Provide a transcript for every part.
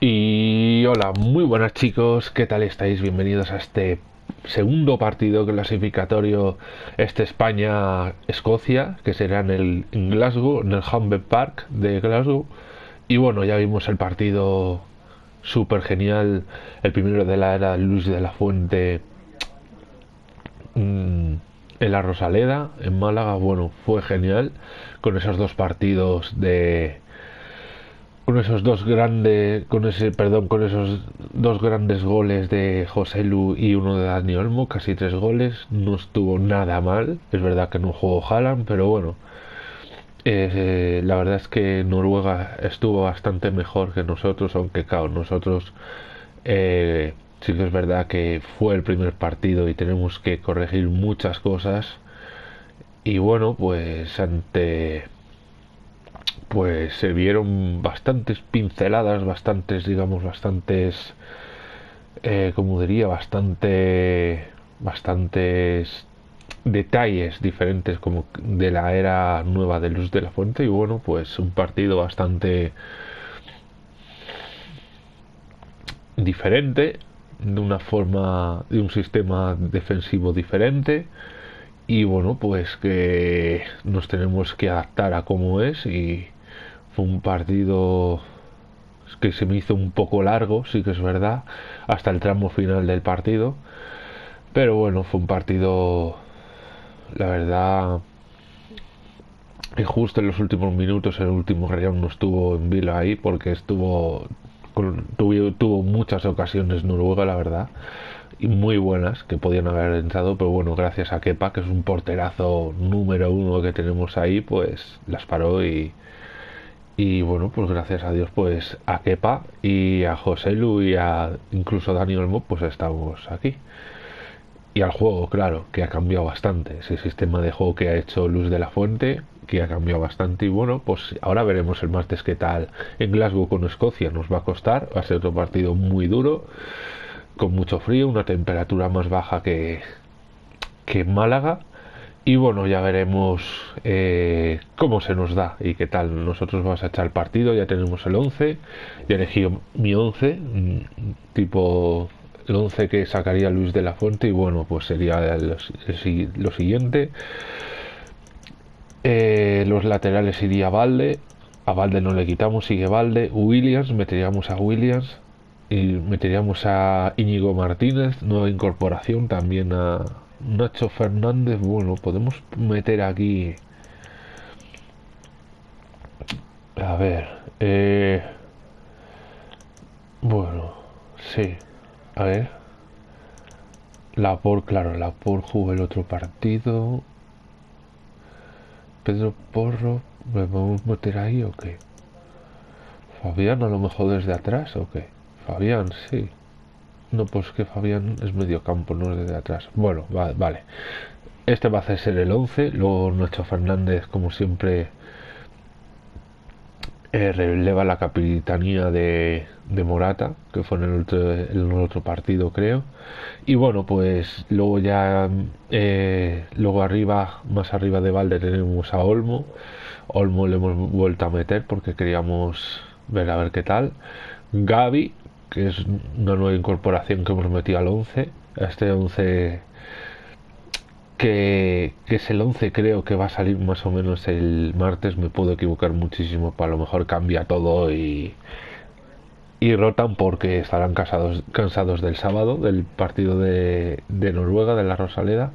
Y hola, muy buenas chicos, ¿qué tal estáis? Bienvenidos a este segundo partido clasificatorio este España-Escocia, que será en el Glasgow, en el Humber Park de Glasgow. Y bueno, ya vimos el partido súper genial, el primero de la era Luis de la Fuente mm, en la Rosaleda, en Málaga, bueno, fue genial, con esos dos partidos de con esos dos grandes, con ese, perdón, con esos dos grandes goles de José Lu y uno de Dani Olmo, casi tres goles, no estuvo nada mal. Es verdad que no jugó Haaland, pero bueno, eh, la verdad es que Noruega estuvo bastante mejor que nosotros, aunque claro, nosotros eh, sí que es verdad que fue el primer partido y tenemos que corregir muchas cosas. Y bueno, pues ante pues se vieron bastantes pinceladas, bastantes, digamos, bastantes, eh, como diría, bastante, bastantes detalles diferentes como de la era nueva de Luz de la Fuente y bueno, pues un partido bastante diferente, de una forma, de un sistema defensivo diferente y bueno, pues que nos tenemos que adaptar a cómo es y fue un partido que se me hizo un poco largo, sí que es verdad, hasta el tramo final del partido. Pero bueno, fue un partido, la verdad, que justo en los últimos minutos, el último round no estuvo en vilo ahí porque estuvo, tuvo, tuvo muchas ocasiones Noruega, la verdad y muy buenas que podían haber entrado, pero bueno, gracias a Kepa, que es un porterazo número uno que tenemos ahí, pues las paró y, y bueno, pues gracias a Dios, pues a Kepa y a José Lu y a incluso Dani Olmo, pues estamos aquí. Y al juego, claro, que ha cambiado bastante. Ese sistema de juego que ha hecho Luz de la Fuente, que ha cambiado bastante. Y bueno, pues ahora veremos el martes qué tal en Glasgow con Escocia. Nos va a costar, va a ser otro partido muy duro con mucho frío, una temperatura más baja que, que Málaga. Y bueno, ya veremos eh, cómo se nos da y qué tal. Nosotros vamos a echar el partido, ya tenemos el 11, ya elegí mi 11, mm, tipo el 11 que sacaría Luis de la Fuente y bueno, pues sería lo siguiente. Eh, los laterales iría Valde, a Valde no le quitamos, sigue Valde, Williams, meteríamos a Williams, y meteríamos a Íñigo Martínez, nueva incorporación, también a Nacho Fernández. Bueno, podemos meter aquí. A ver. Eh... Bueno, sí. A ver. La por, claro, la por jugó el otro partido. Pedro Porro, ¿me a meter ahí o qué? Fabián a lo mejor desde atrás o qué? Fabián, sí. No, pues que Fabián es medio campo, no es desde atrás. Bueno, vale. Este va a ser el 11. Luego nuestro Fernández, como siempre, eh, releva la capitanía de, Morata, que fue en el, otro, en el otro partido, creo. Y bueno, pues luego ya, eh, luego arriba, más arriba de Valde, tenemos a Olmo. Olmo le hemos vuelto a meter porque queríamos ver a ver qué tal. Gaby, que es una nueva incorporación que hemos metido al 11. Este 11 que, es el 11 creo que va a salir más o menos el martes, me puedo equivocar muchísimo, para lo mejor cambia todo y, y rotan porque estarán cansados, cansados del sábado, del partido de, de Noruega, de la Rosaleda.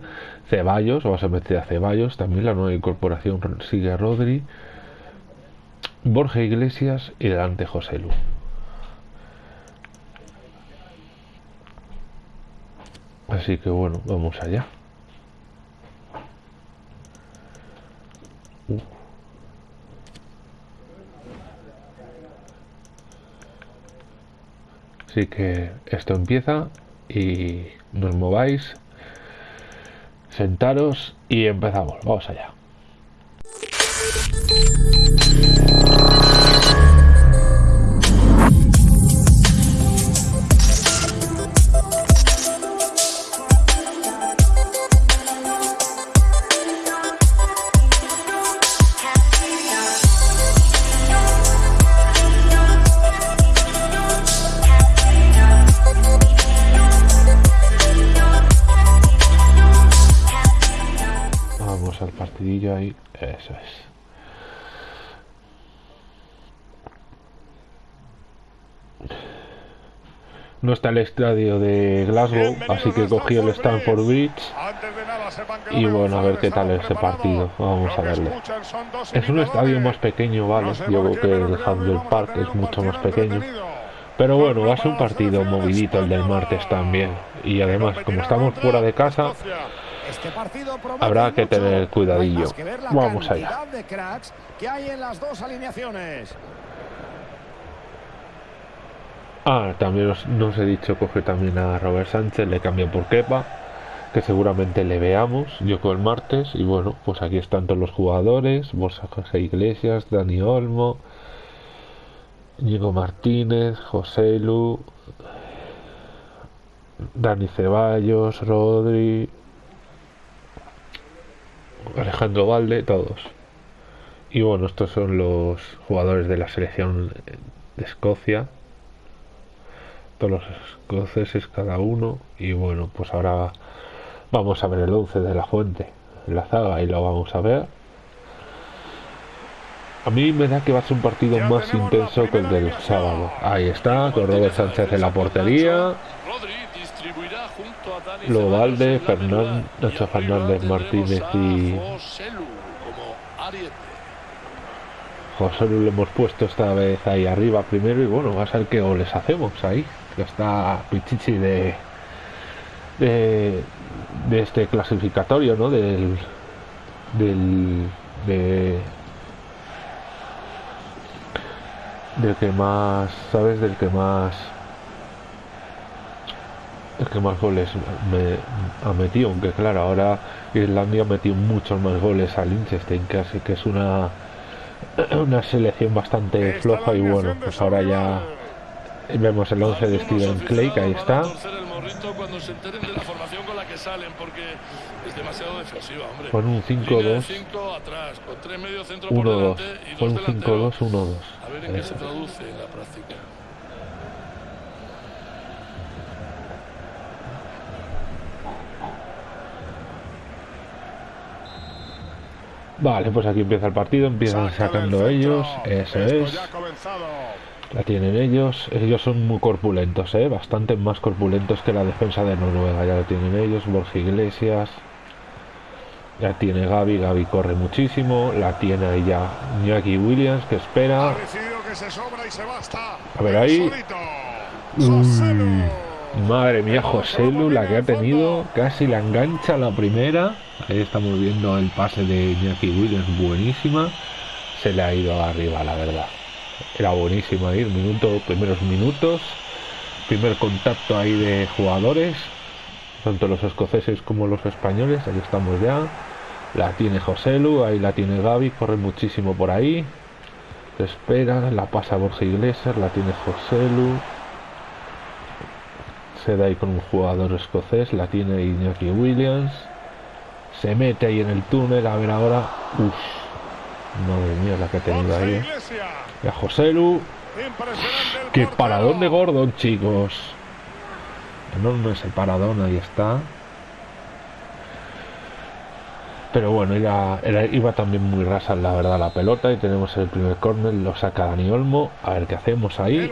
Ceballos, vamos a meter a Ceballos, también la nueva incorporación sigue Rodri, Borja Iglesias y delante José Lu. Así que bueno, vamos allá. Uh. Así que esto empieza y nos mováis, sentaros y empezamos. Vamos allá. Ahí. Eso es. No está el estadio de Glasgow, así que cogí el Stanford Bridge. Y bueno, a ver qué tal ese partido. Vamos a verlo. Es un estadio más pequeño, vale. Yo creo que el Handel Park es mucho más pequeño. Pero bueno, va a ser un partido movidito el del martes también. Y además, como estamos fuera de casa, habrá que tener cuidadillo. Vamos allá. Ah, también os, nos he dicho coge también a Robert Sánchez, le cambio por Kepa, que seguramente le veamos, yo con el martes, y bueno, pues aquí están todos los jugadores, Borja José Iglesias, Dani Olmo, Diego Martínez, José Lu, Dani Ceballos, Rodri, Alejandro Valde, todos. Y bueno, estos son los jugadores de la selección de Escocia. Los escoceses cada uno. Y bueno pues ahora vamos a ver el 11 de la fuente en la zaga y lo vamos a ver. A mí me da que va a ser un partido más intenso que el del sábado. Ahí está con Robert Sánchez en la portería lo Valde, Fernández, Nacho Fernández Martínez y José lo hemos puesto esta vez ahí arriba primero y bueno, va a ser que goles hacemos ahí que está Pichichi de, de, este clasificatorio, ¿no? Del, del, de, del que más, ¿sabes? Del que más el que más goles me ha metido, aunque claro, ahora Irlandia ha metido muchos más goles al Liechtenstein, que, que es una una selección bastante floja y bueno, pues ahora ya Vemos el 11 de Steven Clay, que ahí está. Con un 5-2. 1-2. Con un 5-2, 1-2. A ver en qué se traduce en la práctica. Vale, pues aquí empieza el partido, empiezan sacando ellos, eso es. La tienen ellos. Ellos son muy corpulentos, ¿eh? Bastante más corpulentos que la defensa de Noruega. Ya la tienen ellos. Borja Iglesias. Ya tiene Gaby. Gaby corre muchísimo. La tiene ahí ya Iñaki Williams, que espera. A ver ahí. Madre mía, José Lu, la que ha tenido. Casi la engancha la primera. Ahí estamos viendo el pase de Iñaki Williams. Buenísima. Se le ha ido arriba, la verdad era buenísimo ahí, minuto, primeros minutos, primer contacto ahí de jugadores, tanto los escoceses como los españoles, ahí estamos ya, la tiene Joselu, ahí la tiene Gaby, corre muchísimo por ahí, se espera, la pasa Borja Iglesias, la tiene Joselu, se da ahí con un jugador escocés, la tiene Iñaki Williams, se mete ahí en el túnel, a ver ahora, uff, madre mía la que ha tenido ahí. ¿eh? Y a Joselu. Qué paradón de Gordon, chicos. No, no es el paradón, ahí está. Pero bueno, era, iba también muy rasa, la verdad, la pelota. Y tenemos el primer córner, lo saca Dani Olmo. A ver qué hacemos ahí.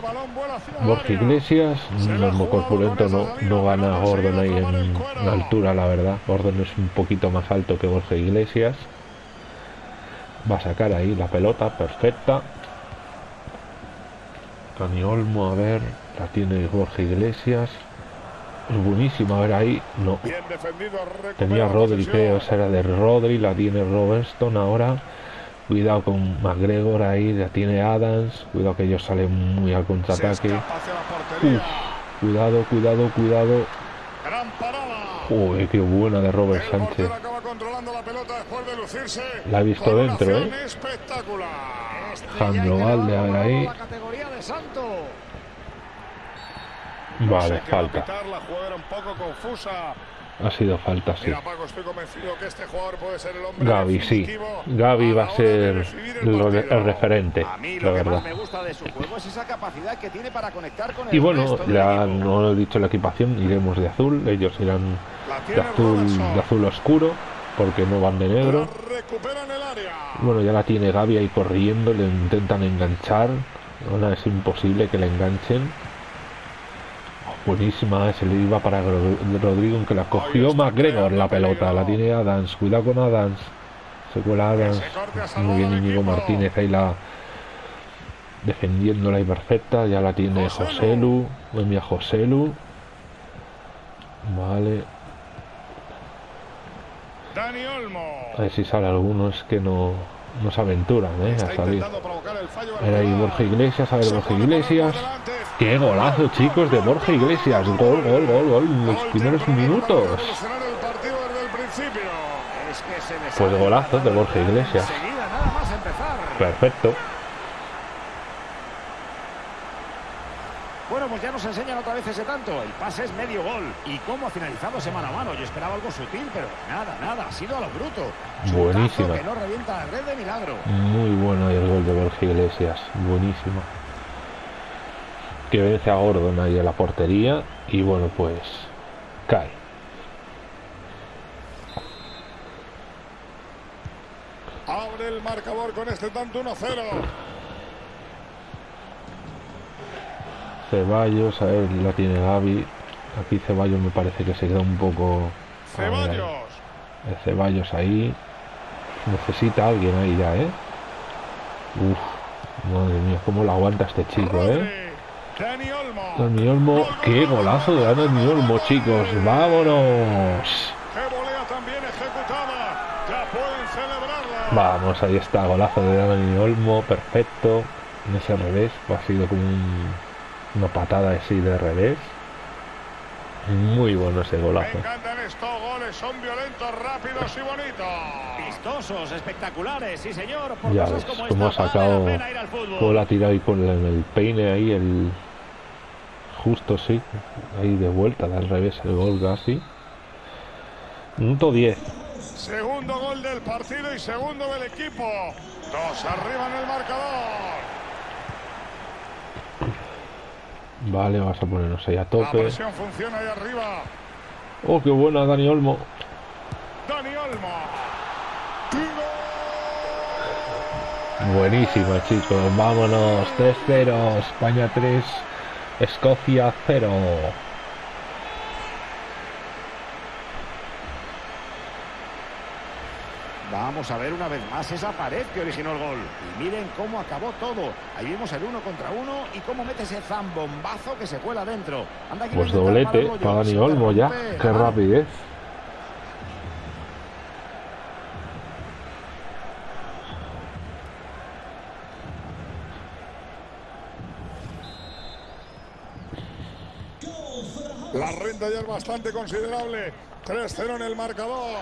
Borja Iglesias, Olmo corpulento, no, no gana Gordon ahí en altura, la verdad. Gordon es un poquito más alto que Borja Iglesias. Va a sacar ahí la pelota, perfecta. Dani Olmo, a ver, la tiene Jorge Iglesias. Es buenísima, a ver ahí, no. Tenía Rodri, creo, esa era de Rodri, la tiene Robertson ahora. Cuidado con McGregor ahí, la tiene Adams. Cuidado que ellos salen muy al contraataque. cuidado, cuidado, cuidado. Uy, qué buena de Robert Sánchez. La he visto dentro, ¿eh? Jandro Valde, a ver ahí. Vale, falta. Ha sido falta, sí. Gaby, sí. Gaby va a ser el referente, la verdad. Y bueno, ya no he dicho la equipación, iremos de azul. Ellos irán de azul, de azul oscuro, porque no van de negro. Bueno, ya la tiene Gaby ahí corriendo, le intentan enganchar. Ahora es imposible que le enganchen. Buenísima, se le iba para Rodrigo, que la cogió McGregor la pelota. La tiene Adams, cuidado con Adams. Se cuela Adams. Muy bien, Íñigo Martínez ahí la defendiéndola y perfecta. Ya la tiene Joselu. Envía Joselu. Vale. A ver si sale alguno, es que no, no se aventuran ¿eh? a salir. Era ahí Borja Iglesias, a ver Borja Iglesias. ¡Qué golazo, chicos, de Borja Iglesias! Gol, gol, gol, gol en los primeros minutos. Pues golazo de Borja Iglesias. Perfecto. Bueno, pues ya nos enseñan otra vez ese tanto. El pase es medio gol. ¿Y cómo ha finalizado ese mano a mano? Yo esperaba algo sutil, pero nada, nada. Ha sido a lo bruto. Buenísima. Que no revienta la red de milagro. Muy bueno el gol de Borja Iglesias. Buenísimo. Que vence a Gordon ahí a la portería. Y bueno, pues cae. Abre el marcador con este tanto 1-0. Ceballos, a ver, la tiene Gaby. Aquí Ceballos me parece que se queda un poco... Ceballos. El Ceballos ahí. Necesita alguien ahí ya, ¿eh? Uf, madre mía, cómo lo aguanta este chico, ¿eh? Dani Olmo. Qué golazo de Dani Olmo, chicos. ¡Vámonos! Vamos, ahí está, golazo de Dani Olmo, perfecto. En ese revés, ha sido como un una patada así de revés. Muy bueno ese golazo. Estos goles, son violentos, rápidos y bonitos. Vistosos, espectaculares, sí señor. Por ya ves como ha sacado, cómo la ha tirado ahí con el peine ahí, el justo sí, ahí de vuelta, de al revés el gol casi. Minuto 10. Segundo gol del partido y segundo del equipo. Dos arriba en el marcador. Vale, vamos a ponernos ahí a tope. La presión funciona ahí arriba. Oh, qué buena Dani Olmo. Dani Olmo. Buenísima, chicos. Vámonos. 3-0. España 3. Escocia 0. Vamos a ver una vez más esa pared que originó el gol. Y miren cómo acabó todo. Ahí vimos el uno contra uno y cómo mete ese zambombazo que se cuela dentro. pues doblete para Dani Olmo ya. Qué rapidez. La renta ya es bastante considerable. 3-0 en el marcador.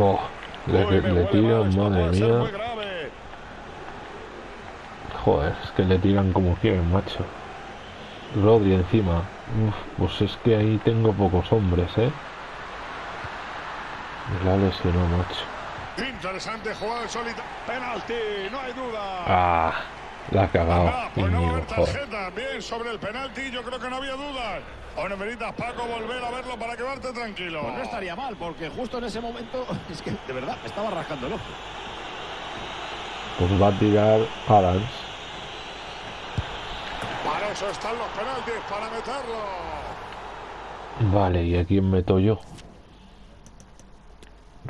Oh, le, le, tiran, madre mía. Joder, es que le tiran como quieren, macho. Rodri encima. Uf, pues es que ahí tengo pocos hombres, ¿eh? La lesionó, macho. Interesante jugada de solita. Penalti, no hay duda. Ah, la ha cagado. Ah, pues no haber tarjeta. Bien sobre el penalti, yo creo que no había dudas. Ahora necesitas, Paco, volver a verlo para quedarte tranquilo. Pues no estaría mal, porque justo en ese momento, es que de verdad estaba rascando el ojo. Pues va a tirar Adams. Para eso están los penaltis, para meterlo. Vale, ¿y a quién meto yo?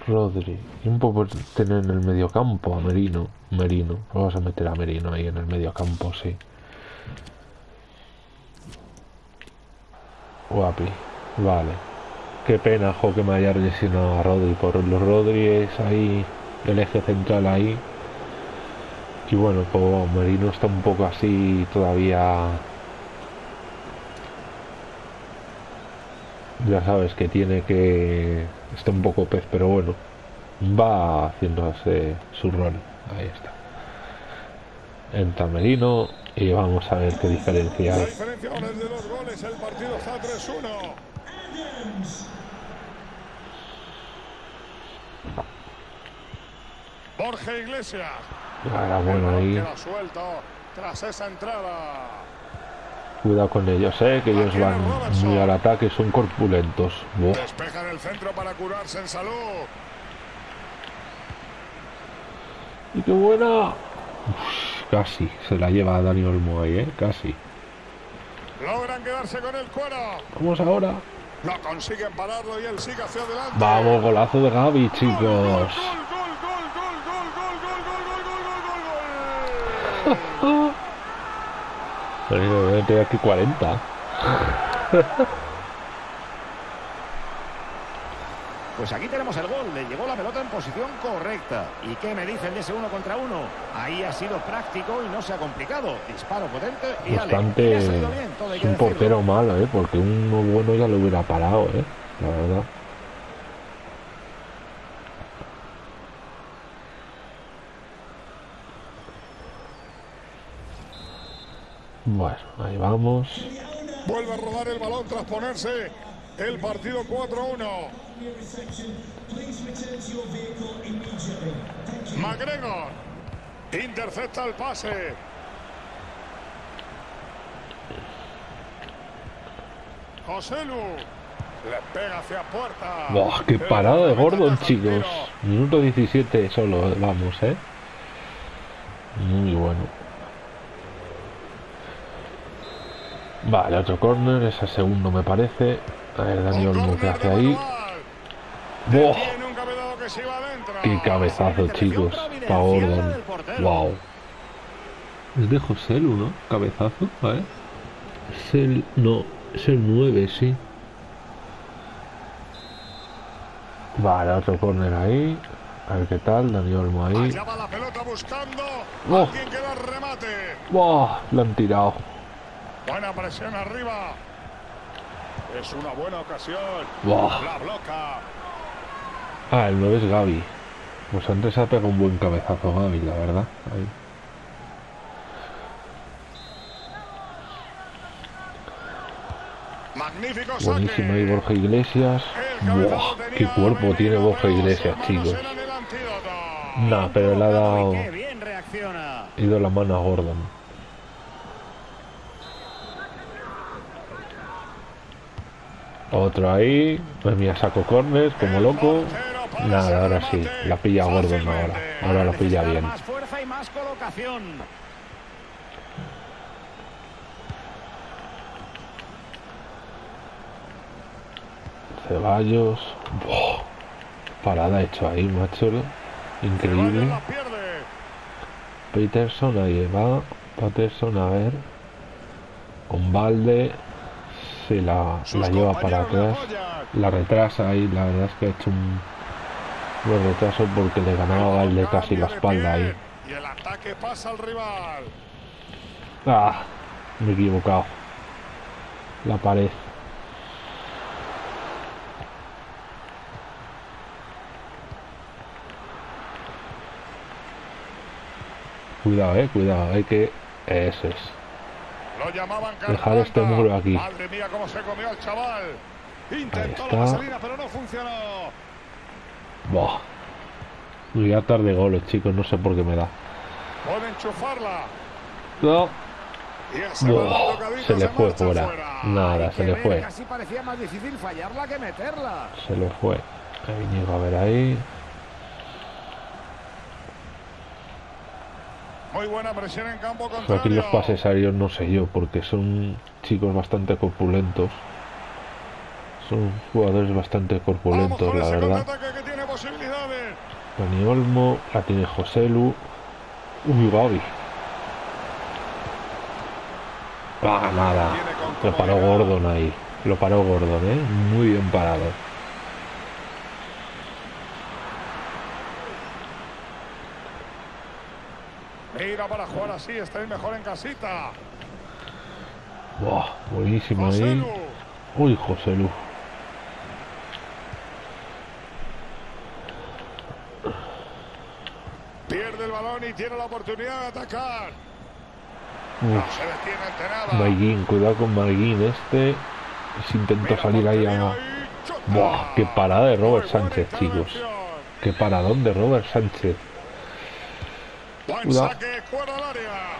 Rodri. ¿Quién puedo tener en el mediocampo? A Merino. Merino. Vamos a meter a Merino ahí en el mediocampo, sí. Guapi. Vale. Qué pena, jo, que me haya lesionado a Rodri. Por los Rodri ahí, el eje central ahí. Y bueno, pues Merino está un poco así todavía. Ya sabes que tiene que. Está un poco pez, pero bueno. Va haciéndose su rol. Ahí está. Entra Merino y vamos a ver qué diferencia. Ahora el partido está 3-1. Borja Iglesias. Era bueno ahí. Queda suelto tras esa entrada. Cuidado con ellos, eh, que ellos van muy al ataque, son corpulentos. Despejan el centro para curarse en salud. ¡Y qué buena! Uf, casi, se la lleva Dani Olmo ahí, eh, casi. Logran quedarse con el cuero. Vamos ahora. No consiguen pararlo y él sigue hacia adelante. Vamos, golazo de Gaby, chicos. Gol, gol, gol, gol, gol, gol, gol, gol, gol, gol, gol, gol, gol. Pero voy a tener aquí 40. Pues aquí tenemos el gol. Le llegó la pelota en posición correcta. ¿Y qué me dicen de ese uno contra uno? Ahí ha sido práctico y no se ha complicado. Disparo potente y ale. Y Bastante. bien, todo Es un decirlo. portero malo, eh, porque uno bueno ya lo hubiera parado, eh. La verdad. Bueno, ahí vamos. Vuelve a rodar el balón tras ponerse el partido 4-1. McGregor intercepta el pase. Joselu le pega hacia puerta. Buah, qué parada de Gordon, chicos. Minuto 17 solo, vamos, eh. Muy bueno. Vale, otro corner, es el segundo me parece. A ver, Dani Olmo, ¿qué hace ahí? Adentro. ¡Qué cabezazo, chicos! Pa' Gordon. ¡Wow! Es de Joselu, ¿no? Cabezazo, ¿vale? Es el... no, es el 9, sí. Vale, otro corner ahí. A ver qué tal, Dani Olmo ahí. Allá va la pelota buscando. Oh. Remate. ¡Buah! Lo han tirado. Buena presión arriba. Es una buena ocasión. La bloca. Ah, el 9 es Gaby. Pues antes ha pegado un buen cabezazo Gaby, la verdad. Ahí. Magnífico. Buenísimo ahí Borja Iglesias. ¡Buah! ¡Qué cuerpo tiene Borja Iglesias, chicos! Nah, pero le ha dado... Ido la mano a Gordon. Otro ahí. Pues mira, saco corners como loco. Nada, ahora sí. La pilla Gordon ahora. Ahora lo pilla bien. Ceballos. Buah, Parada hecho ahí, macho. Increíble. Peterson ahí va. Patterson a ver. Con balde. Se la, lleva para atrás. La retrasa ahí. La verdad es que ha hecho un buen retraso porque le ganaba Valde casi la espalda ahí. Y el ataque pasa al rival. Ah, me he equivocado. La pared. Cuidado, eh, cuidado, hay que... Ese es. Lo llamaban Dejar Carpanta. este muro aquí. Madre mía, cómo se comió el chaval. Intentó está. la vaselina, pero no funcionó. Buah. Voy a tarde goles, chicos, no sé por qué me da. Puede enchufarla. No. Se le fue fuera. Nada, se le fue. Casi parecía más difícil fallarla que meterla. Se le fue. Ahí a ver ahí. Muy buena presión en campo contrario. aquí los pases aéreos no sé yo, porque son chicos bastante corpulentos. Son jugadores bastante corpulentos, la verdad. contraataque que tiene posibilidades. Dani Olmo, la tiene Joselu. Uy, Gaby. Ah, nada. Lo paró. Gordon ahí. Lo paró Gordon, ¿eh? Muy bien parado. Mira para jugar así, estáis mejor en casita. Buah, buenísimo ahí. Joselu. Uy, Joselu. Pierde el balón y tiene la oportunidad de atacar. Uf. No se detiene ante nada. Cuidado con Maiguín. Este se intentó Mira salir ahí a. Buah, qué parada de Robert Sánchez, chicos. Qué paradón de Robert Sánchez. Buen saque fuera del área.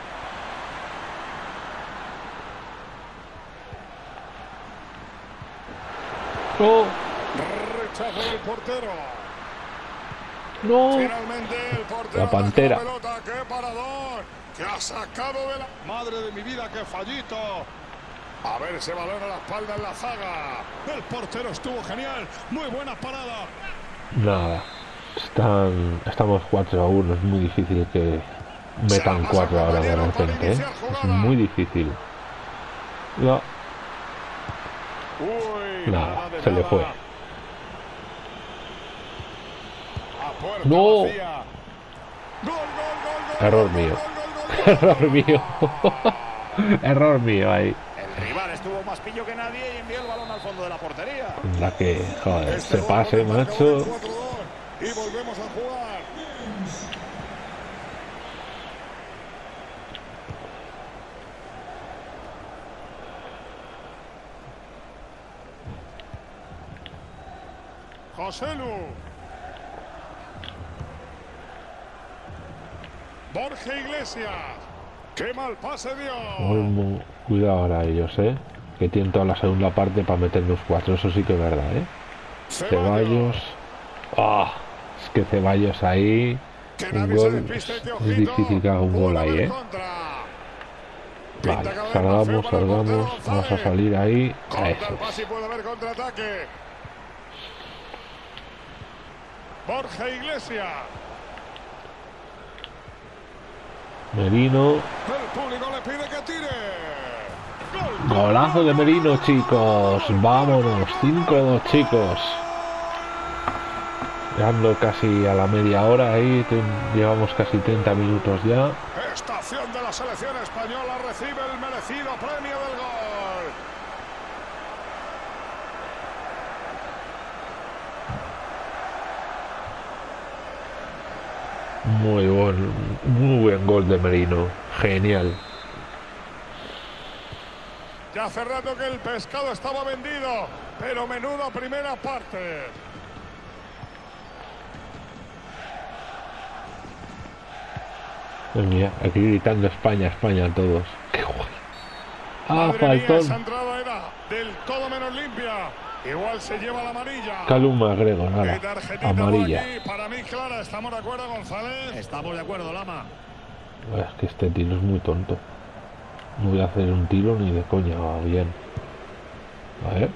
No. Rechazo del portero. No. Finalmente el portero. La pantera. Qué parador. Que ha sacado de la. Madre de mi vida, qué fallito. A ver ese balón a la espalda en la zaga. El portero estuvo genial. Muy buena parada. Nada. Están, estamos 4 a 1. Es muy difícil que metan 4 ahora de repente. ¿eh? Es muy difícil. No, Nada, se le fue. No. Error mío. Error mío. Error mío ahí. El rival estuvo más pillo que nadie y envió el balón al fondo de la portería. La que, joder, Este se pase, macho. El 4-2. Y volvemos a jugar. José Lu. Borja Iglesias. Qué mal pase dio. Olmo, Cuidado ahora ellos, eh. Que tienen toda la segunda parte para meternos cuatro. Eso sí que es verdad, eh. Ceballos. Ah, es que Ceballos ahí. Un gol. Es difícil que haga un gol ahí, eh. Vale, salgamos, salgamos. Vamos a salir ahí. Contra Eso. Borja Iglesias. Merino. El público le pide que tire. Gol. Golazo de Merino, chicos. Vámonos. 5-2, chicos. Llegando casi a la media hora ahí. Llevamos casi 30 minutos ya. Estación de la selección española recibe el merecido premio del gol. Muy buen, muy buen gol de Merino. Genial. Ya hace rato que el pescado estaba vendido, pero menuda primera parte. Pues mira, aquí gritando España, España a todos. Qué guay. Ah, mía, faltón. entrada era del todo menos limpia. Igual se lleva la amarilla. Calum McGregor, Y nada. Amarilla. Para mí, clara, ¿estamos de acuerdo, González? Estamos de acuerdo, Lama. Es que este tiro es muy tonto. No voy a hacer un tiro ni de coña, va bien. A ver,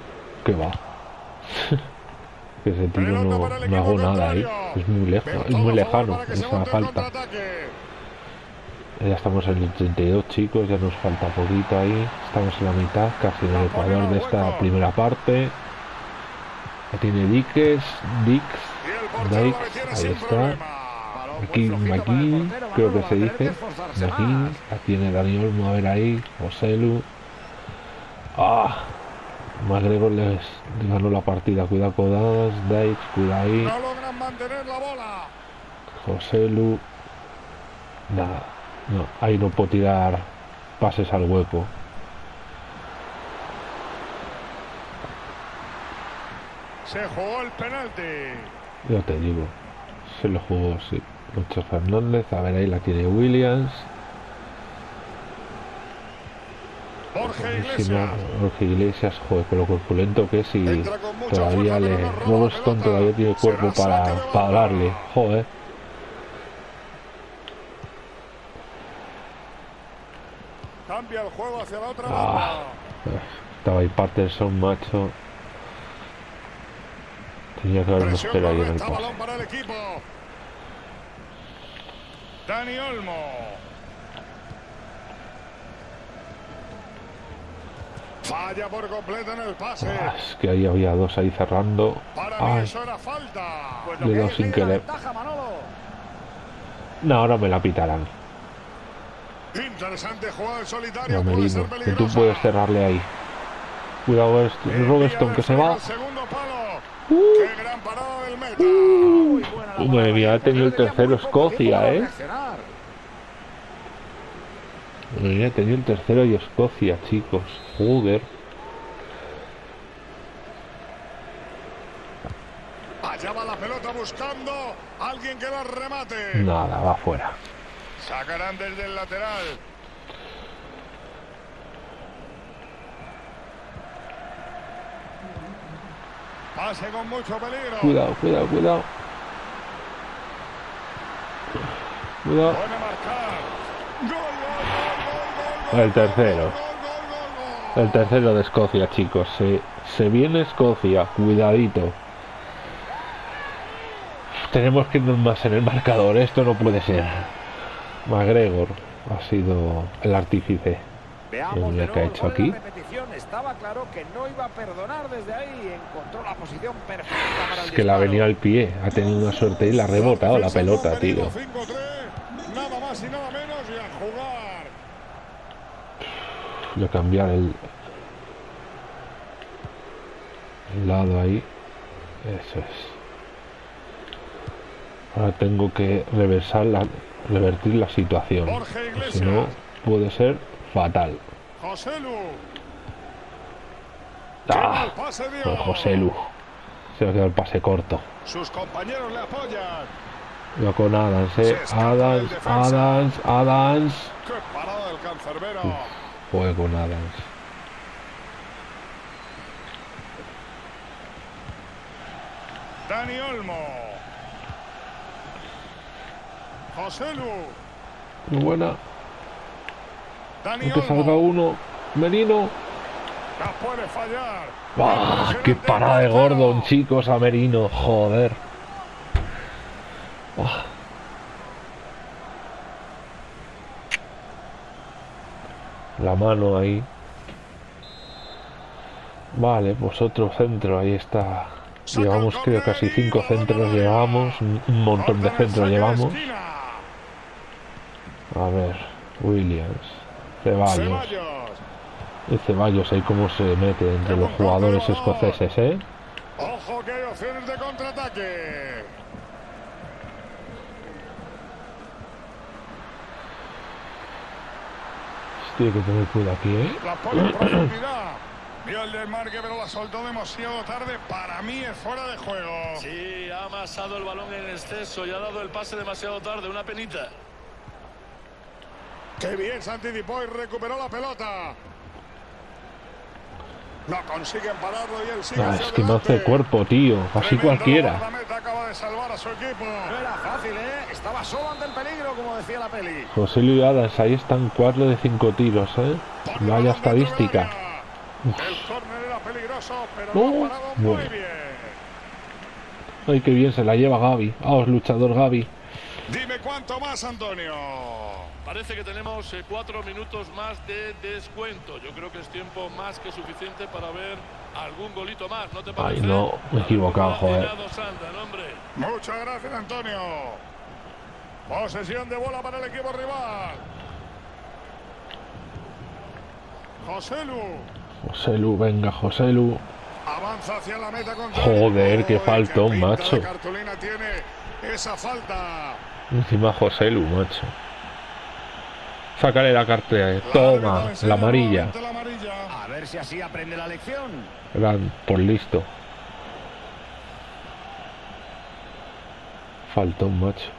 ¿qué va? que ese tiro no, no hago nada ahí. contrario. Es muy lejos, Del es muy lejano esa falta. Ya estamos en el 32 chicos, ya nos falta poquito ahí. Estamos en la mitad, casi en el ecuador de esta primera parte. Tiene Diques, Dix, Dix, ahí está. Aquí portero, creo que se dice. la tiene Dani Olmo, a ver ahí, Joselu. Ah, McGregor les ganó la partida, cuidado con Dadas, Dix, cuidado ahí, No logran mantener la bola. Joselu. Nada, no, ahí no puedo tirar pases al hueco. Se jugó el penalti. Yo te digo, se lo jugó, sí. Lucho Fernández, a ver ahí la tiene Williams. Borja Iglesias. Jorge Iglesias, joder, con lo corpulento que es y todavía le. pelota. todavía tiene cuerpo para, para darle, joder. Cambia el juego hacia la otra Ah, estaba ahí Patterson, macho. Tenía que habernos Presión esperado ahí en el pase. balón para el equipo. Dani Olmo. Falla por completo en el pase. Ah, es que ahí había dos ahí cerrando. Para mí Ay, eso era falta. Pues Le lo que dado es sin querer. ventaja, no, ahora me la pitarán. Interesante jugada en solitario. Ya, Puede ser que tú puedes cerrarle ahí. Cuidado, es- Envía Robeston que se va. Uh. Qué gran parada del meta. La Madre mía, ha tenido el tercero Escocia, ¿eh? reaccionar. Mira, tenía el tercero y Escocia, chicos. Joder. Allá va la pelota buscando a alguien que la remate. Nada, va fuera. Sacarán desde el lateral. Pase con mucho peligro. Cuidado, cuidado, cuidado. Cuidado. El tercero. El tercero de Escocia, chicos. Se, se viene Escocia. Cuidadito. Tenemos que irnos más en el marcador. Esto no puede ser. McGregor ha sido el artífice. Veamos de qué ha hecho aquí. la repetición. Estaba claro que no iba a perdonar desde ahí. Encontró la posición perfecta para el Es que la ha venido al pie. Ha tenido una suerte y la ha rebotado la pelota, tío. venido 5-3, Nada más y nada menos y a jugar. Voy a cambiar el, el lado ahí. Eso es. Ahora tengo que reversar la, revertir la situación. Si no, puede ser fatal. José Lu. ¡Ah! Pues José Lu. Se ha quedado el pase corto. Sus compañeros le apoyan. Yo con Adams, eh. Adams. Adams, Adams. Qué parada del cancerbero. Juego con Adams. Dani Olmo. José Lu. Muy buena. Dani Que salga uno. Merino. La puede fallar. ¡Qué parada de Gordon, chicos! A Merino, joder. La mano ahí. Vale, pues otro centro, ahí está. Llevamos creo casi cinco centros, llevamos un un montón de centros llevamos. A ver, Williams, Ceballos. Ceballos. El Ceballos ahí cómo se mete entre los jugadores escoceses, ¿eh? Ojo que hay opciones de contraataque. Tiene que tener cuidado aquí, ¿eh? La pone en profundidad. Vio el desmarque, pero la soltó demasiado tarde. Para mí es fuera de juego. Sí, ha amasado el balón en exceso y ha dado el pase demasiado tarde, una penita. Qué bien se anticipó y recuperó la pelota. No consiguen pararlo y él sigue Ah, es que no hace cuerpo, tío. Así Tremendo cualquiera. acaba de salvar a su equipo. No era fácil, ¿eh? Estaba solo ante el peligro, como decía la peli. José Luis Adams, ahí están cuatro de cinco tiros, ¿eh? Pone Vaya estadística. El córner era peligroso, pero No, lo ha parado muy bueno. bien. Ay, qué bien se la lleva Gaby. Vamos, luchador Gaby. Dime cuánto más, Antonio. Parece que tenemos eh, cuatro minutos más de descuento. Yo creo que es tiempo más que suficiente para ver algún golito más, ¿no te parece? no, me he equivocado, joder. Sandra. Muchas gracias, Antonio. Posesión de bola para el equipo rival. José Lu José Lu, venga, José Lu. avanza hacia la meta con Joder, qué faltón, macho. cartulina tiene esa falta. Encima José Lu, macho. Sácale la cartera. eh. Toma, la amarilla. La amarilla. A ver si así aprende la lección. Gran, por listo. Faltón, macho.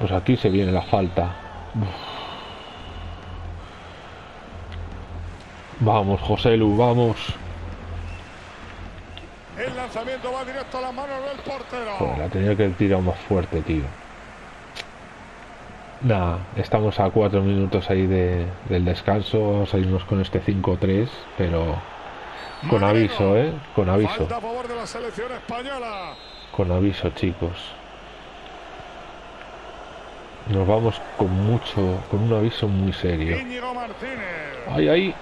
Pues aquí se viene la falta. Uf. Vamos, José Lu, vamos. Lanzamiento va directo a las manos del portero. Joder, la tenía que tirar más fuerte, tío. Nada, estamos a cuatro minutos ahí de- del descanso. Vamos a irnos con este 5-3, pero con aviso, ¿eh? Con aviso. Falta a favor de la selección española. Con aviso, chicos. Nos vamos con mucho, con un aviso muy serio. Íñigo Martínez. ¡Ay, ay!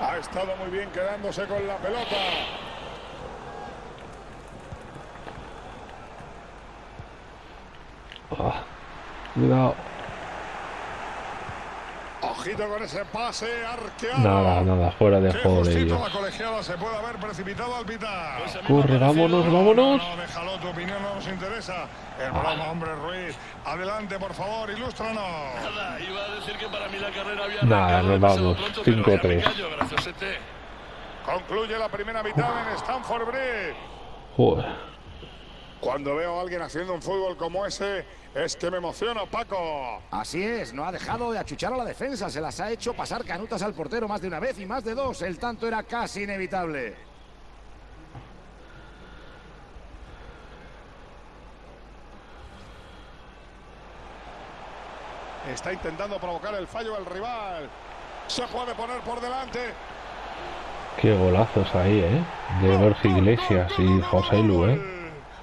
Ha estado muy bien quedándose con la pelota. Ah, cuidado. Ojito con ese pase arqueado. Nada, nada, fuera de juego de ellos. la colegiada se puede haber precipitado al pitar. Ese mismo Corre, vámonos, vámonos. No, déjalo, tu opinión no nos interesa. El broma, hombre Ruiz. Adelante, por favor, ilústranos. Nada, iba a decir que para mí la carrera había Nada, arrancado nos vamos. pronto, pero ya 5-3. me callo, gracias, Ete. Concluye la primera mitad en Stanford Bridge. Joder. Cuando veo a alguien haciendo un fútbol como ese, es que me emociono, Paco. Así es, no ha dejado de achuchar a la defensa, se las ha hecho pasar canutas al portero más de una vez y más de dos. El tanto era casi inevitable. Está intentando provocar el fallo del rival. Se puede poner por delante. Qué golazos ahí, ¿eh? De Borja Iglesias y José Lu, ¿eh?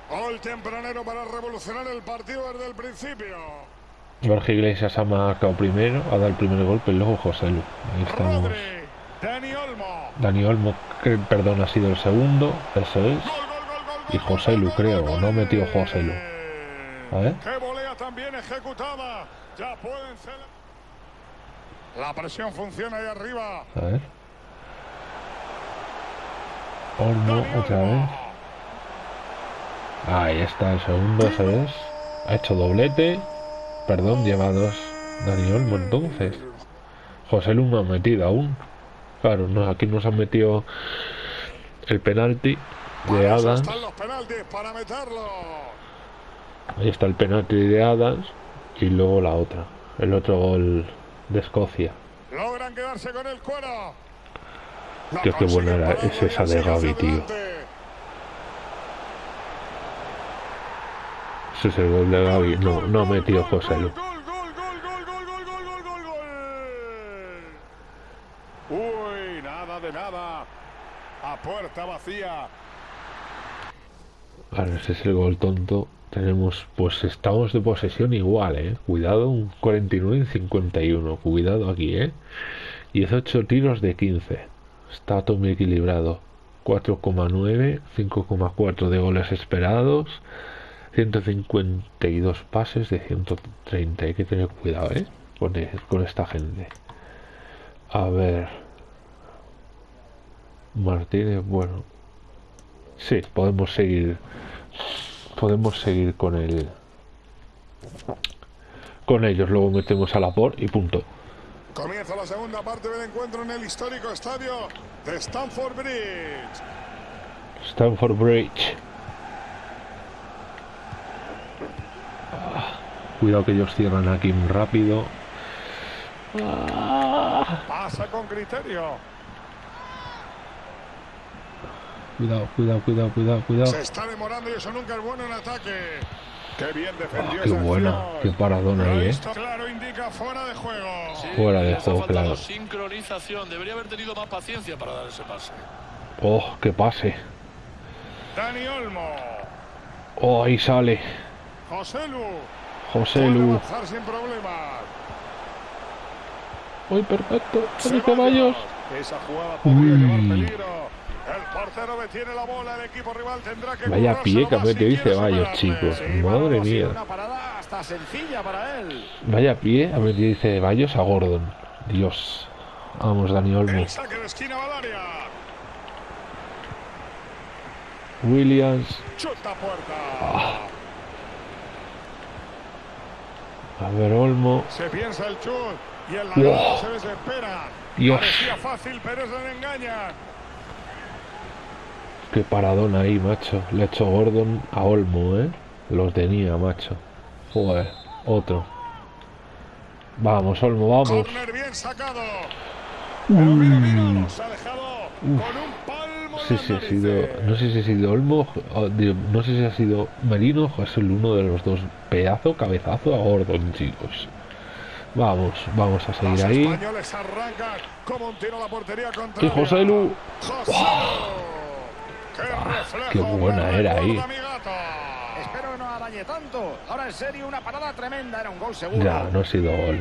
Gol tempranero para revolucionar el partido desde el principio. Borja Iglesias ha marcado primero, ha dado el primer golpe y luego José Lu. Ahí estamos. Rodri, Dani Olmo. Dani Olmo, que, perdón, ha sido el segundo, eso es. Y José Lu, creo, no metido José Lu. A ver. Qué volea también ejecutada. Ya pueden ser. La presión funciona ahí arriba. A ver. Olmo, otra vez. Ahí está el segundo, eso es. Ha hecho doblete. Perdón, lleva dos. Dani Olmo entonces. José Lu no ha metido aún. Claro, no, aquí nos han metido el penalti de Adams. Ahí está el penalti de Adams. Y luego la otra. El otro gol de Escocia. Logran quedarse con el cuero. Qué buena era- es esa de Gavi, tío. Eso es el gol de Gaby. No, no metió José Lu. Uy, nada de nada. A puerta vacía. Ahora ese es el gol tonto. Tenemos, pues estamos de posesión igual, eh. Cuidado, un 49 en 51. Cuidado aquí, eh. 18 tiros de 15. Está todo muy equilibrado. 4,9, 5,4 de goles esperados. 152 pases de 130. Hay que tener cuidado, eh. Con, e- con esta gente. A ver. Martínez, bueno. Sí, podemos seguir. Podemos seguir con el. Con ellos, luego metemos a la por y punto. Comienza la segunda parte del encuentro en el histórico estadio de Stamford Bridge. Stanford Bridge. Cuidado que ellos cierran aquí muy rápido. Pasa con criterio. cuidado, cuidado, cuidado, cuidado, cuidado. Se está demorando y eso nunca es bueno en ataque. Qué bien defendió Ah, qué buena, acción. qué paradón ahí, eh. Esto claro indica fuera de juego. Sí, Fuera de juego, claro. sincronización. Debería haber tenido más paciencia para dar ese pase. Oh, que pase. Dani Olmo. Oh, ahí sale. José Lu. José Lu. ¡Uy, perfecto! ¡Dani Ceballos! Esa jugada podría llevar Uy. peligro. El portero detiene la bola, el equipo rival tendrá que Vaya pie que más si metido Ceballos, chicos. Sí, Madre mía. Una parada hasta sencilla para él. Vaya pie, a ver, dice Ceballos a Gordon. Dios. Vamos, Dani Olmo. Williams. Chuta puerta. Ah. A ver, Olmo. Se piensa el chut y el Wow. se desespera. Dios. Parecía fácil, pero se le engaña. Qué paradón ahí, macho. Le hecho Gordon a Olmo, ¿eh? Los tenía, macho. Joder, otro. Vamos, Olmo, vamos. Corner bien sacado. Pero mira, mira, se ha dejado con un sé si ha sido, no sé si ha sido Olmo, o, digo, no sé si ha sido Merino o es el uno de los dos. Pedazo, cabezazo a Gordon, chicos. Vamos, vamos a seguir ahí. españoles arrancan como un tiro a la portería contra Y José Lu. José Lu. ¡Qué buena era ahí. Espero que no arañe tanto. Ahora en serio, una parada tremenda. Era un gol seguro. Ya, no ha sido gol.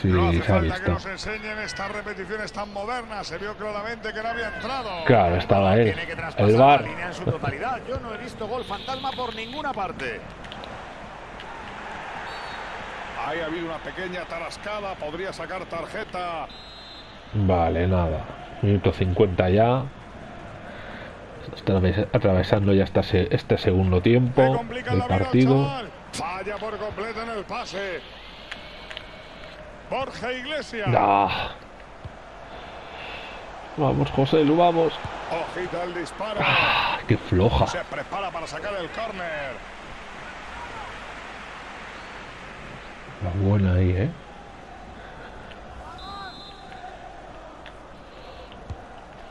Sí, No hace se ha falta que visto. nos enseñen estas repeticiones tan modernas. Se vio claramente que no había entrado. Claro, estaba él. Tiene que El la bar. línea en su totalidad. Yo no he visto gol fantasma por ninguna parte. Ahí ha habido una pequeña tarascada. Podría sacar tarjeta. Vale, nada. Minuto 50 ya. Atraves- Atravesando ya esta se- este segundo tiempo del la partido. Falla por completo en el pase. Borja Iglesias. No. Vamos, José, lo vamos. Ojita el disparo. Ah, qué floja. Se prepara para sacar el córner. La buena ahí, ¿eh?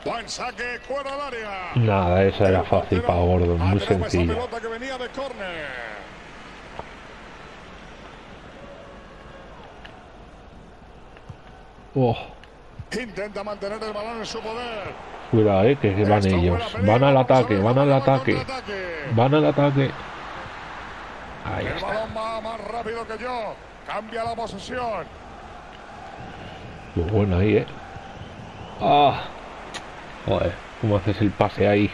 Buen saque, fuera del área. Nada, esa era fácil para Gordon, muy sencilla. pelota que venía de córner. Oh, Intenta mantener el balón en su poder. cuidado, eh, que van ellos. Van al ataque, van al ataque. Van al ataque. Ahí El está. balón va más rápido que yo. Cambia la posesión. Muy bueno ahí, eh. Ah. Joder, ¿cómo haces el pase ahí?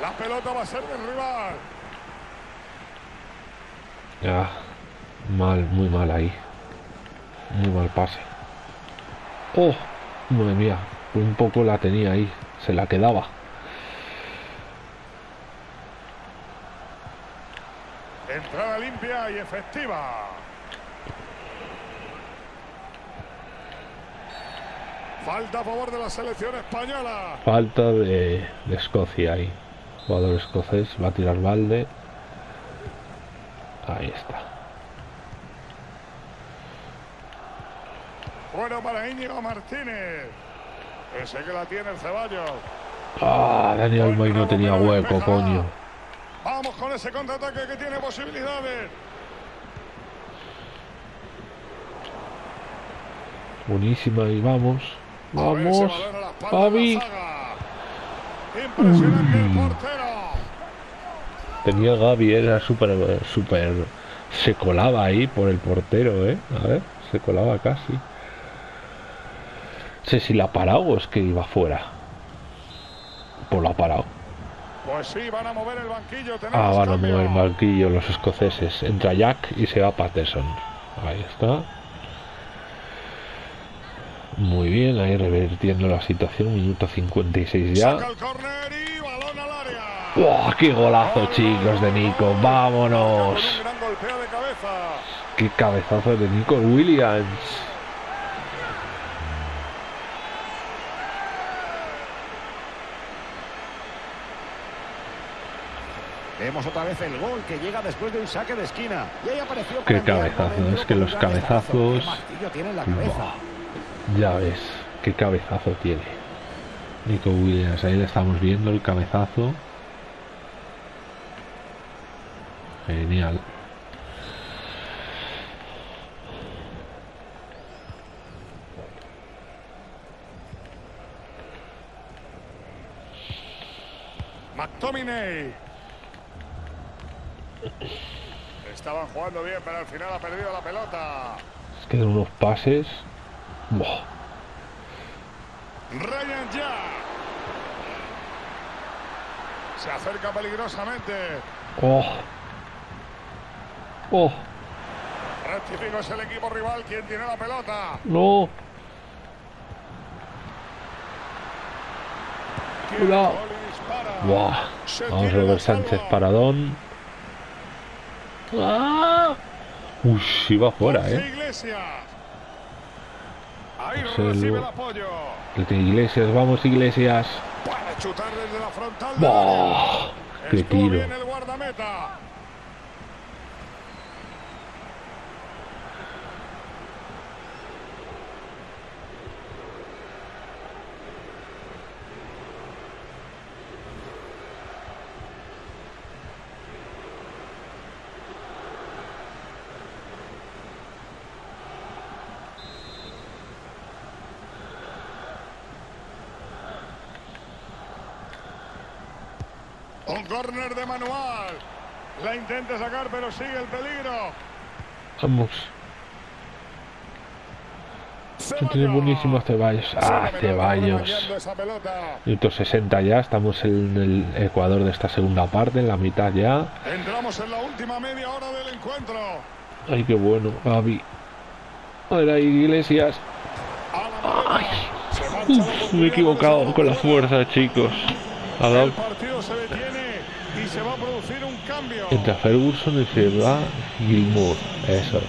La pelota va a ser del rival. Ya. Mal, muy mal ahí. Muy mal pase. Oh, madre mía. Un poco la tenía ahí. Se la quedaba. Entrada limpia y efectiva. Falta a favor de la selección española. Falta de, de Escocia ahí. Jugador escocés va a tirar balde. Ahí está. Bueno para Íñigo Martínez. Ese que la tiene el Ceballos. Ah, Daniel May no tenía hueco, coño. Vamos con ese contraataque que tiene posibilidades. Buenísima y vamos. Ese Vamos. zaga. Impresionante el portero. Tenía Gaby, era súper, súper... Se colaba ahí por el portero, ¿eh? A ver, se colaba casi. No sé si la ha parado o es que iba fuera. Pues la ha parado. Pues sí, van a mover el banquillo. Ah, van a mover el banquillo los escoceses. Entra Jack y se va Patterson. Ahí está. Muy bien, ahí revertiendo la situación. Minuto 56 ya. Saca el córner y balón al área. ¡Buah, ¡Qué golazo, chicos, de Nico! ¡Vámonos! ¡Qué cabezazo de Nico Williams! Vemos otra vez el gol que llega después de un saque de esquina. Y ahí apareció Qué cabezazo, es que los cabezazos- tiene la cabeza. Ya ves, qué cabezazo tiene. Nico Williams, ahí le estamos viendo el cabezazo. Genial. McTominay. Estaban jugando bien, pero al final ha perdido la pelota. Es que de unos pases. Buah, Ryan ya. Se acerca peligrosamente. ¡Oh! ¡Oh! Rectifico es el equipo rival quien tiene la pelota. ¡No! ¡Buah! Se Vamos, la Robert Sánchez. Paradón. ¡Ah! Uy, va fuera, ¿eh? Iglesias. Ahí Marcelo. recibe el apoyo. El de Iglesias, vamos, Iglesias. Puede chutar desde la frontal. del área. ¡Buah! ¡Qué tiro! Un córner de manual. La intenta sacar, pero sigue el peligro. Vamos. Que tiene Ceballos. buenísimos Ceballos. Ah, Fenomenal, Ceballos. pelota. Minuto 60 ya, estamos en el Ecuador de esta segunda parte, en la mitad ya. Entramos en la última media hora del encuentro. Ay, qué bueno, Gaby. Ahora Iglesias. Ay. Uf, me he equivocado con la fuerza, chicos. Ha dado El partido se detiene y se va a producir entre Ferguson y se va Gilmour. Eso es.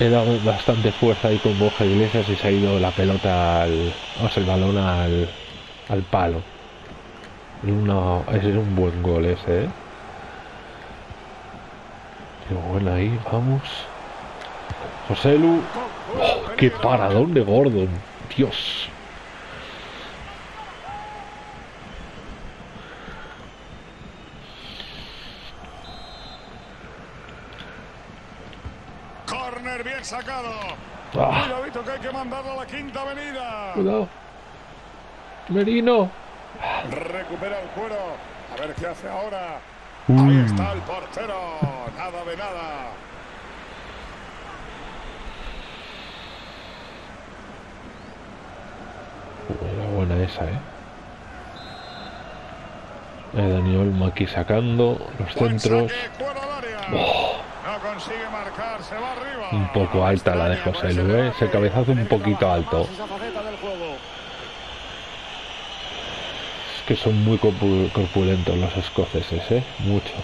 He dado bastante fuerza ahí con Borja Iglesias y se ha ido la pelota al. O sea, el balón al. al palo. Ese es un buen gol ese, ¿eh? Qué buena ahí, vamos. José Lu. Oh, qué paradón de Gordon. Dios. Corner bien sacado. Ah. Cuidadito que hay que mandarlo a la quinta avenida. Cuidado. Merino. Recupera el cuero. A ver qué hace ahora. Uy. Ahí está el portero. Nada de nada. Era buena esa, eh. Dani Olmo aquí sacando los centros. saque, cuero al área. Oh, No consigue marcar, se va arriba. un poco alta la de José Lu, eh. Ese cabezazo un poquito alto. Es que son muy corpu- corpulentos los escoceses, eh. Mucho.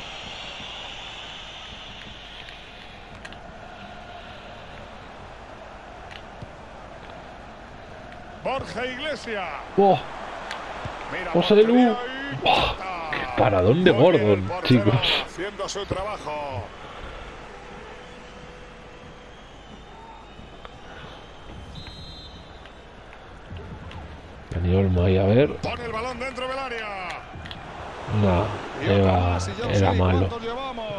Borja Iglesias. Oh, José portería Lu. y Oh, corta. qué paradón de Muy bien el Gordon, chicos. Haciendo su trabajo. Olmo ahí a ver. Pone el balón dentro del área. No, era, malo.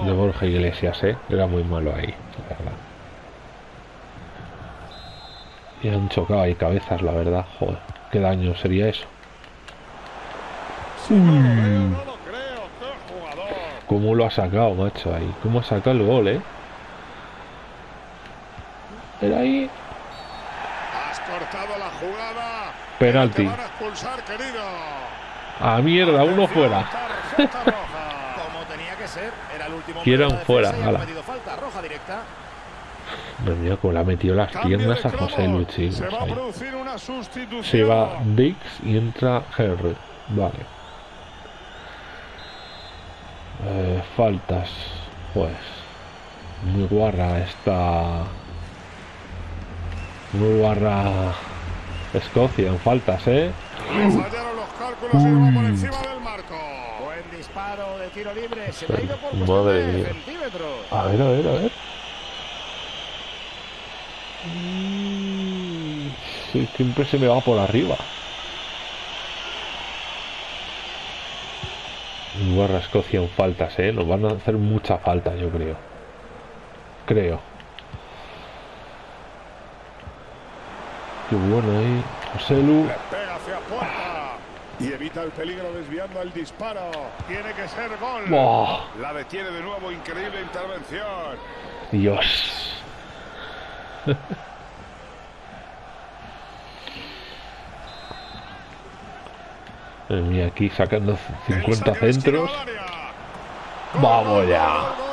De Borja Iglesias, eh. Era muy malo ahí, la verdad. Y han chocado ahí cabezas, la verdad. Joder, qué daño sería eso. Jugador. ¿Cómo lo ha sacado, macho? Ahí. ¿Cómo ha sacado el gol, eh? Era ahí. Has cortado la jugada. Penalti. A expulsar, querido. A mierda, uno fuera. Como tenía que ser, era el último. La fuera, ala. cometido falta roja directa. Madre mía, cómo le ha metido las piernas a José cromos. Lu, chicos, Se va a ahí. producir una sustitución. Se va Dix y entra Henry. Vale. Eh, faltas. Pues. Muy guarra esta. Muy guarra. Escocia en faltas, ¿eh? Le fallaron los cálculos y va por encima del marco. Buen disparo de tiro libre. Se ha ido por Madre mía. centímetros. A ver, a ver, a ver. Sí, siempre se me va por arriba. Guarra Escocia en faltas, ¿eh? Nos van a hacer mucha falta, yo creo. Creo. Qué bueno ahí. José Lu. Le pega hacia puerta. Y evita el peligro desviando el disparo. Tiene que ser gol. La detiene de nuevo. Increíble intervención. Dios. Mía, aquí sacando El 50 saque de esquina centros. Vamos ya.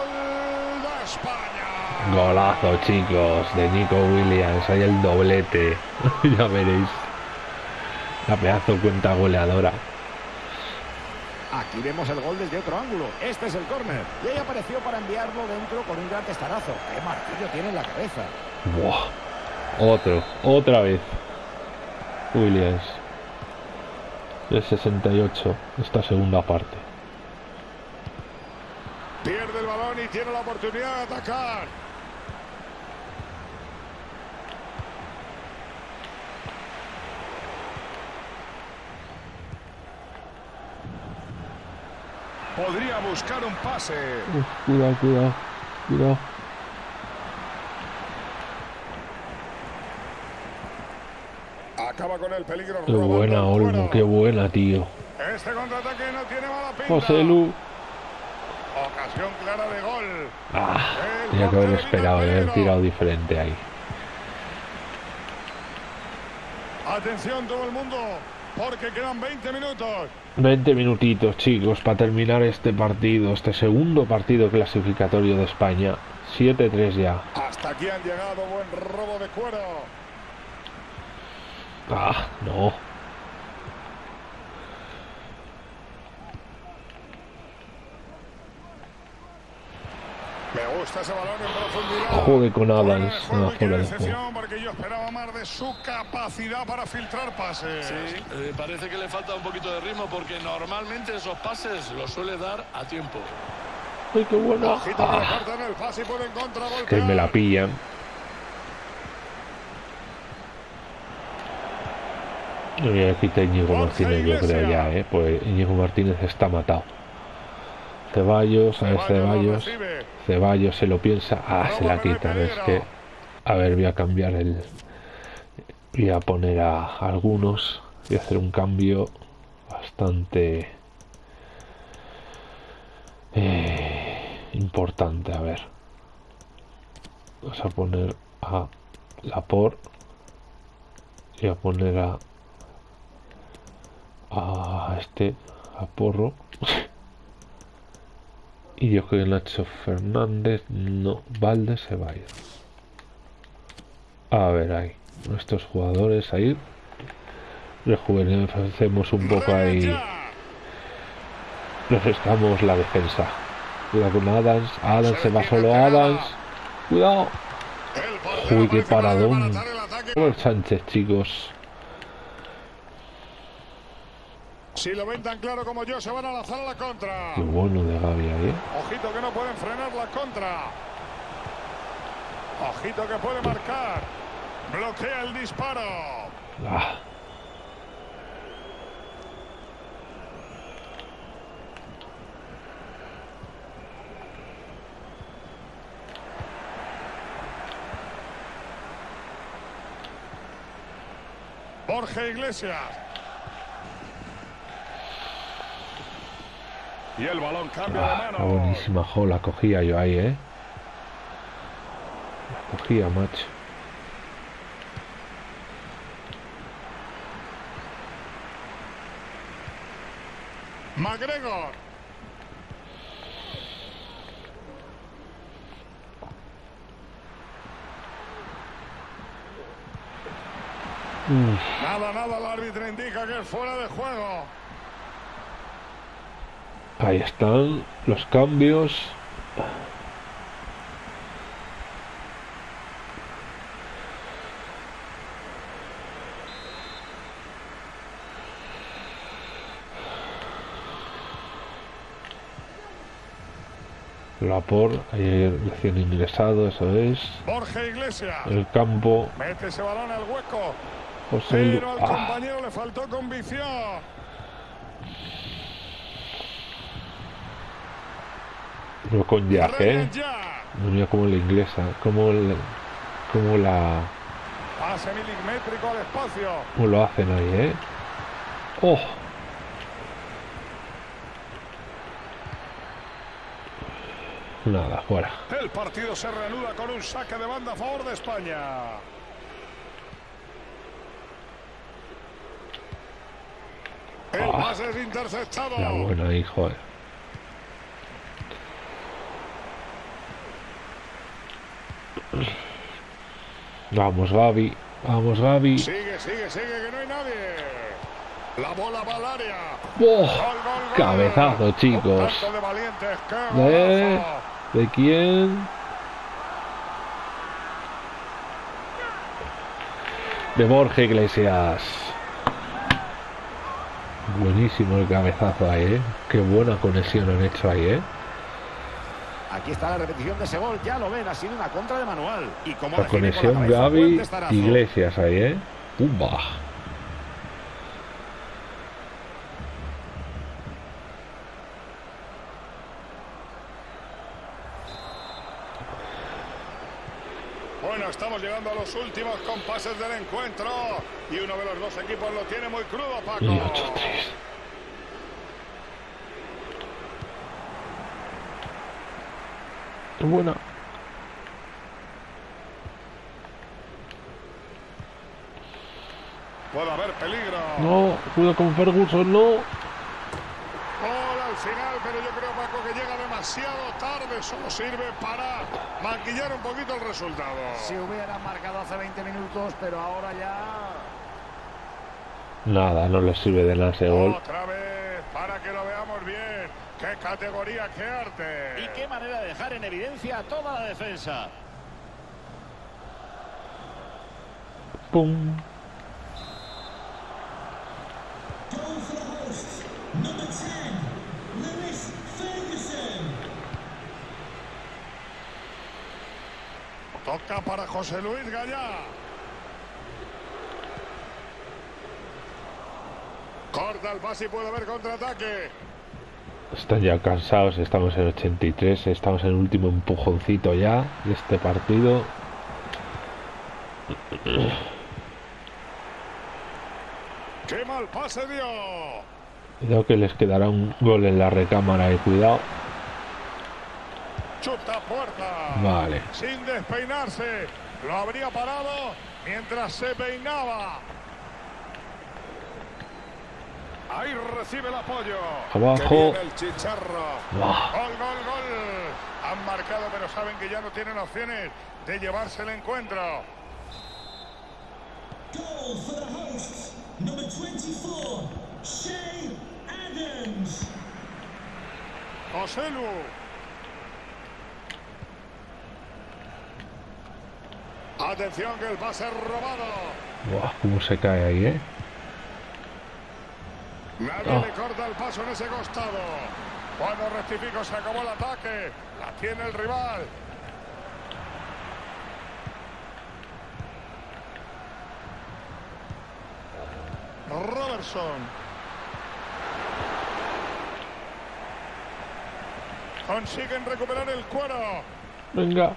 Golazo, chicos, de Nico Williams. Hay el doblete. ya veréis. La pedazo cuenta goleadora. Aquí vemos el gol desde otro ángulo. Este es el córner. Y ahí apareció para enviarlo dentro con un gran testarazo. ¡Qué martillo tiene en la cabeza! Buah. Otro, otra vez. Williams. El 68, esta segunda parte. Pierde el balón y tiene la oportunidad de atacar. Podría buscar un pase. Cuidado, cuidado, cuidado. Acaba con el peligro. Qué buena, Olmo, qué buena, tío. Este contraataque no tiene mala pinta. José Lu. Ocasión clara de gol. Ah, tenía que haber esperado, haber tirado diferente ahí. Atención todo el mundo, porque quedan 20 minutos. 20 minutitos, chicos, para terminar este partido, este segundo partido clasificatorio de España. 7-3 ya. Hasta aquí han llegado, buen robo de cuero. Ah, no. Me gusta ese balón en profundidad. Joder con Adams. No, decepción, porque yo esperaba más de su capacidad para filtrar pases. Sí, eh, parece que le falta un poquito de ritmo porque normalmente esos pases los suele dar a tiempo. ¡Ay, qué buena! Ah, que me la pillan. Y aquí está Íñigo Martínez, yo creo ya, ¿eh? Pues Íñigo Martínez está matado. Ceballos, a ver Ceballos. Ceballos se lo piensa. Ah, se la quita. Es que. A ver, voy a cambiar el. Voy a poner a algunos. Voy a hacer un cambio bastante. Eh, importante. A ver. Vamos a poner a la por. Voy a poner a. A este. A porro. Y yo creo que Nacho Fernández, no, Valde se va a ir. A ver ahí, nuestros jugadores ahí. Rejuvenecemos un poco ahí. Refrescamos la defensa. Cuidado con Adams. Adams se va solo Adams. Cuidado. Uy, qué paradón. Sánchez, chicos. Si lo ven tan claro como yo, se van a lanzar a la contra. Qué bueno de Gaby ahí. ¿eh? Ojito que no pueden frenar la contra. Ojito que puede marcar. Bloquea el disparo. Ah. Jorge Iglesias. Y el balón cambia de ah, mano. buenísima, jo, la cogía yo ahí, ¿eh? La cogía, macho. McGregor. Nada, nada, el árbitro indica que es fuera de juego. Ahí están los cambios. Lapor, ayer recién ingresado, eso es. Jorge Iglesias. El campo. Mete ese balón al hueco. José Pero al ah. compañero le faltó convicción. No con viaje, ¿eh? Mira como la inglesa, como la, como la... Pase milimétrico al espacio. Como lo hacen ahí, ¿eh? ¡Oh! Nada, fuera. El partido se reanuda con un saque de banda a favor de España. El ah, pase es interceptado. La buena, hijo. Eh. Vamos, Gaby. Vamos, Gaby. Sigue, sigue, sigue, que no hay nadie. La bola va al área. ¡Oh! Cabezazo, chicos. De, ¿De, ¿De quién? De Borja Iglesias. Buenísimo el cabezazo ahí, ¿eh? Qué buena conexión han hecho ahí, ¿eh? Aquí está la repetición de ese gol. Ya lo ven, ha sido una contra de manual. Y como la conexión Gaby Iglesias ahí, ¿eh? ¡Pumba! Bueno, estamos llegando a los últimos compases del encuentro. Y uno de los dos equipos lo tiene muy crudo, Paco. Y buena. Puede haber peligro. No, cuidado con Ferguson, no. Gol al final, pero yo creo, Paco, que llega demasiado tarde. Solo sirve para maquillar un poquito el resultado. Si hubiera marcado hace 20 minutos, pero ahora ya... Nada, no le sirve de nada ese gol. Otra vez, para que lo veamos. ¡Qué categoría, qué arte! Y qué manera de dejar en evidencia a toda la defensa. ¡Pum! Toca para José Luis Gallá. Corta el pase y puede haber contraataque. Están ya cansados, estamos en 83, estamos en el último empujoncito ya de este partido. ¡Qué mal pase dio! Cuidado que les quedará un gol en la recámara de cuidado. Chuta puerta. Vale. Sin despeinarse. Lo habría parado mientras se peinaba. Ahí recibe el apoyo. Abajo. El chicharro. Gol, gol, gol. Han marcado, pero saben que ya no tienen opciones de llevarse el encuentro. Goal for the hosts, number 24, Shay Adams. José Lu. Atención que el pase robado. Buah, cómo se cae ahí, ¿eh? Nadie Ah. le corta el paso en ese costado. Cuando rectifico se acabó el ataque. La tiene el rival. Robertson. Consiguen recuperar el cuero. Venga,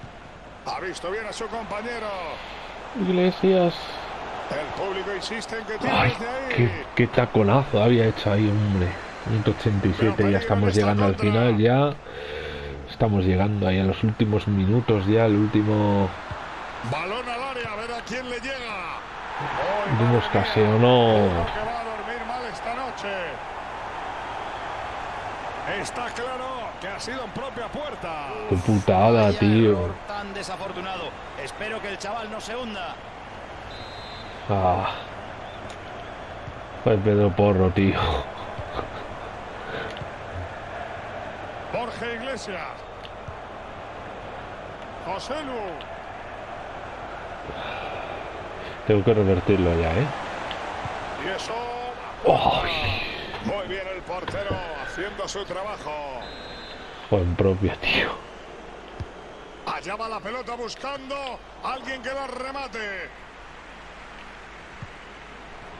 Ha visto bien a su compañero. Iglesias. El público insiste en que Ay, qué, qué taconazo había hecho ahí, hombre. Minuto 87, ya estamos llegando al final, ya. Estamos llegando ahí a los últimos minutos, ya, el último. Balón al área, a ver a quién le llega. Madre escaseo, mía, no. creo que va a dormir mal esta noche. Está claro que ha sido en propia puerta. Qué putada, tío. tan desafortunado. Espero que el chaval no se hunda. Ah. Pues Pedro Porro, tío. Jorge Iglesias. José Lu. Tengo que revertirlo ya, ¿eh? Y eso. Muy bien el portero haciendo su trabajo. Juan propia, tío. Allá va la pelota buscando a alguien que la remate.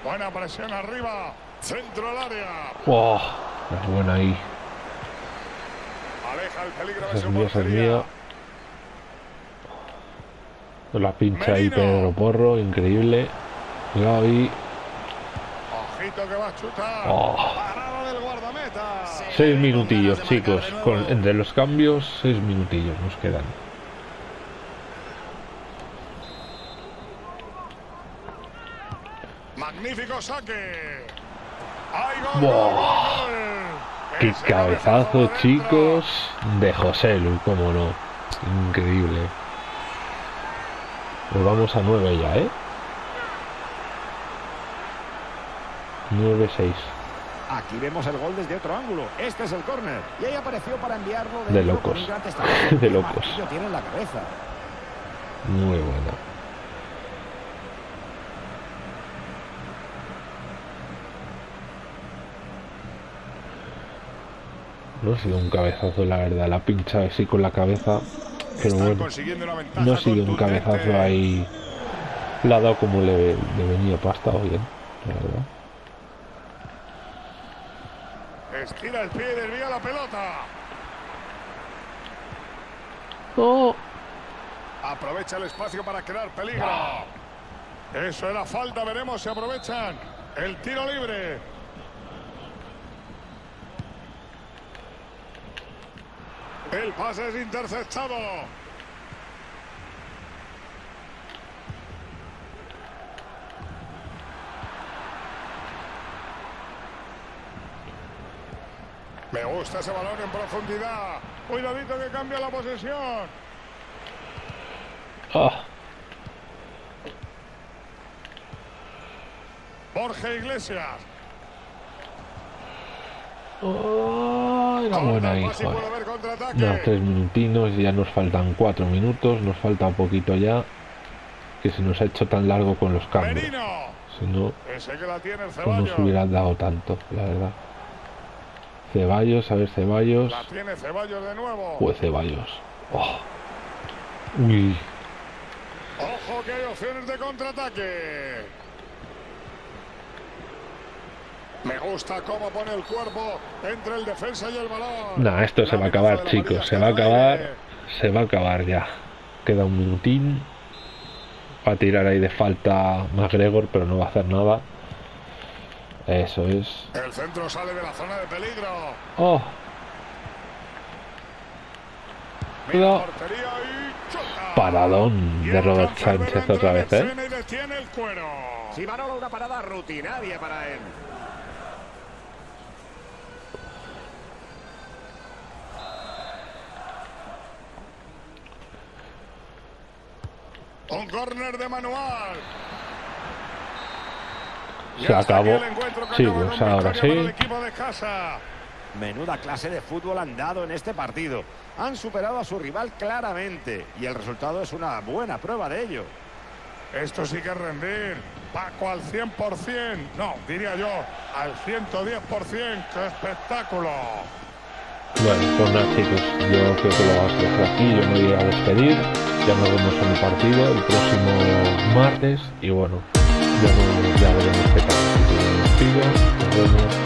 Buena presión arriba. Centro al área. ¡Wow! Es buena ahí. Aleja el peligro de es su mía, es mía. La pincha ahí Merino. Pedro Porro, increíble. Ahí. Ojito que va a chutar. Oh. Parada del guardameta. Seis minutillos, chicos. Con, entre los cambios, seis minutillos nos quedan. Magnífico saque. ¡Ay, gol! Buah. gol, gol, gol! ¡Qué Ese cabezazo, chicos! De José Lu, cómo no. Increíble. Nos vamos a 9 ya, ¿eh? 9-6. Aquí vemos el gol desde otro ángulo. Este es el córner. Y ahí apareció para enviarlo De locos. De locos. tiene en la cabeza. Muy buena. No ha sido un cabezazo, la verdad. La pincha así con la cabeza. Pero bueno, no ha sido un cabezazo ahí. Le ha dado como le, le venía pasta o bien, la verdad. Estira el pie y desvía la pelota. ¡Oh! Aprovecha el espacio para crear peligro. Eso era falta, veremos si aprovechan el tiro libre. El pase es interceptado. Me gusta ese balón en profundidad. Cuidadito que cambia la posesión. ¡Ah! Jorge Iglesias. ¡Oh! Era buena contraataque. Nada, tres minutinos y ya nos faltan cuatro minutos, nos falta poquito ya, que se nos ha hecho tan largo con los cambios. Si no, no Ceballos. nos hubieran dado tanto, la verdad. Ceballos, a ver Ceballos. La tiene Ceballos de nuevo. Pues Ceballos. Oh. Uy, Ojo que hay opciones de contraataque. Me gusta cómo pone el cuerpo entre el defensa y el balón. Nah, esto se va a acabar, chicos. Se va a acabar. Se va a acabar ya. Queda un minutín. Va a tirar ahí de falta McGregor, pero no va a hacer nada. Eso es. El centro sale de la zona de peligro. ¡Oh! Choca. Paradón de Robert Sánchez otra vez, ¿eh? Si Manolo una parada rutinaria para él. Un córner de manual. Se acabó. Sí, pues ahora sí. Menuda clase de fútbol han dado en este partido. Han superado a su rival claramente y el resultado es una buena prueba de ello. Esto sí que es rendir. Paco al 100%. No, diría yo, al 110%. ¡Qué espectáculo! Bueno, pues nada, chicos. Yo creo que lo vamos a dejar aquí. Yo me voy a despedir. Ya nos vemos en el partido el próximo martes. Y bueno, ya, veremos qué tal. Nos vemos.